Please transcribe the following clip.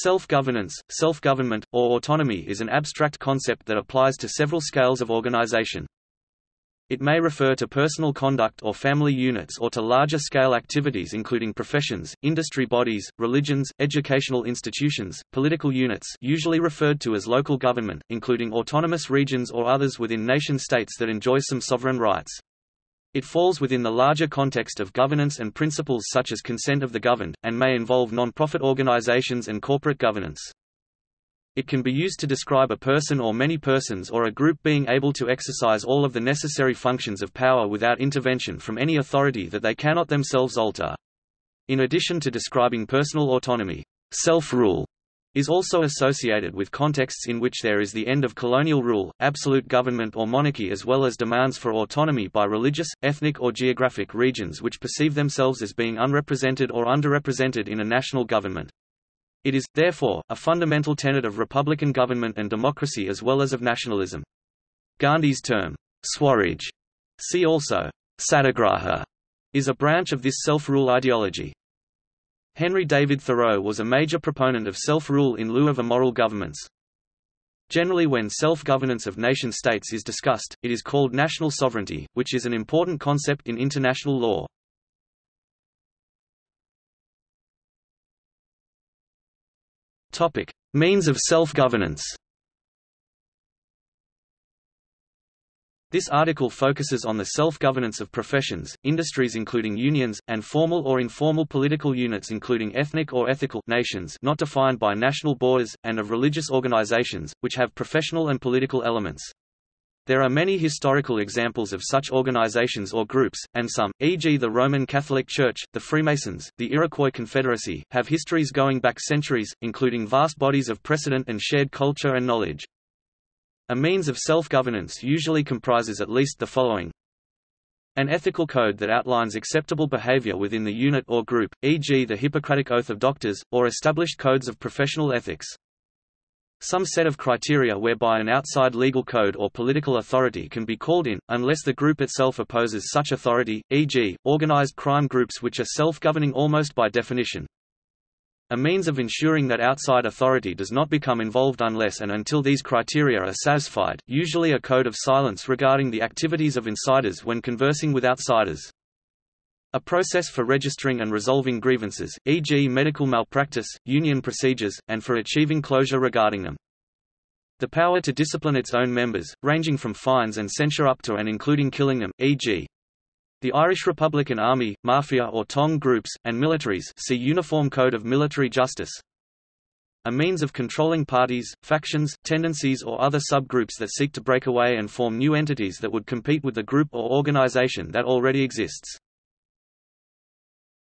Self-governance, self-government, or autonomy is an abstract concept that applies to several scales of organization. It may refer to personal conduct or family units or to larger-scale activities including professions, industry bodies, religions, educational institutions, political units usually referred to as local government, including autonomous regions or others within nation-states that enjoy some sovereign rights. It falls within the larger context of governance and principles such as consent of the governed, and may involve non-profit organizations and corporate governance. It can be used to describe a person or many persons or a group being able to exercise all of the necessary functions of power without intervention from any authority that they cannot themselves alter. In addition to describing personal autonomy, self-rule is also associated with contexts in which there is the end of colonial rule, absolute government or monarchy as well as demands for autonomy by religious, ethnic or geographic regions which perceive themselves as being unrepresented or underrepresented in a national government. It is, therefore, a fundamental tenet of republican government and democracy as well as of nationalism. Gandhi's term, Swaraj, see also, Satyagraha, is a branch of this self-rule ideology. Henry David Thoreau was a major proponent of self-rule in lieu of immoral governments. Generally when self-governance of nation-states is discussed, it is called national sovereignty, which is an important concept in international law. Means of self-governance This article focuses on the self-governance of professions, industries including unions, and formal or informal political units including ethnic or ethical nations not defined by national borders, and of religious organizations, which have professional and political elements. There are many historical examples of such organizations or groups, and some, e.g. the Roman Catholic Church, the Freemasons, the Iroquois Confederacy, have histories going back centuries, including vast bodies of precedent and shared culture and knowledge. A means of self-governance usually comprises at least the following. An ethical code that outlines acceptable behavior within the unit or group, e.g. the Hippocratic Oath of Doctors, or established codes of professional ethics. Some set of criteria whereby an outside legal code or political authority can be called in, unless the group itself opposes such authority, e.g., organized crime groups which are self-governing almost by definition. A means of ensuring that outside authority does not become involved unless and until these criteria are satisfied, usually a code of silence regarding the activities of insiders when conversing with outsiders. A process for registering and resolving grievances, e.g. medical malpractice, union procedures, and for achieving closure regarding them. The power to discipline its own members, ranging from fines and censure up to and including killing them, e.g. The Irish Republican Army, Mafia or Tong groups, and militaries see Uniform Code of Military Justice. A means of controlling parties, factions, tendencies or other subgroups that seek to break away and form new entities that would compete with the group or organization that already exists.